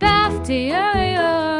Bafti apes,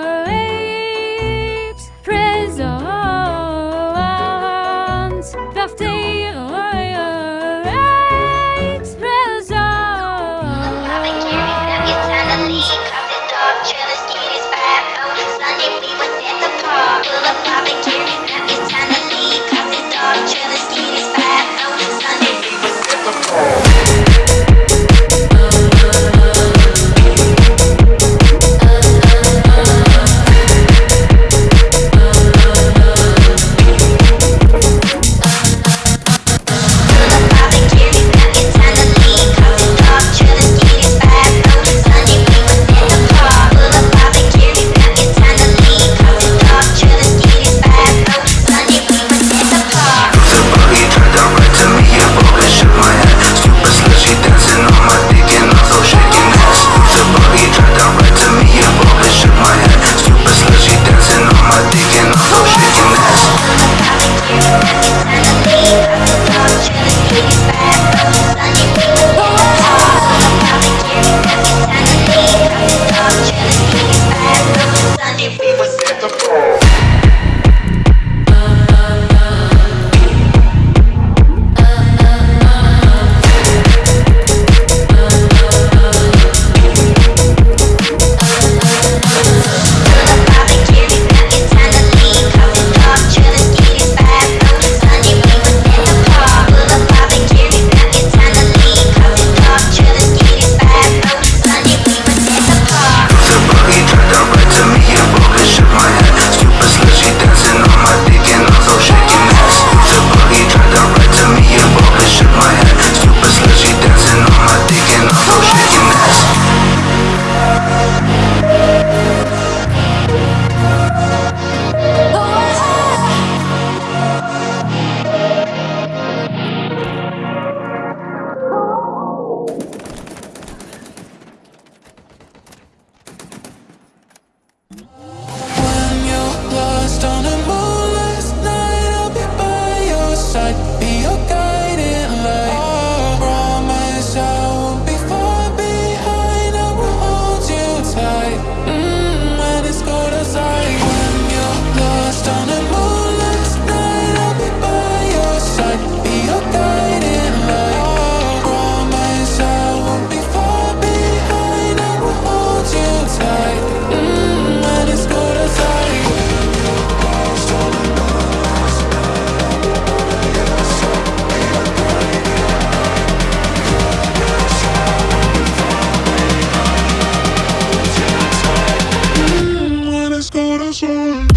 When outside.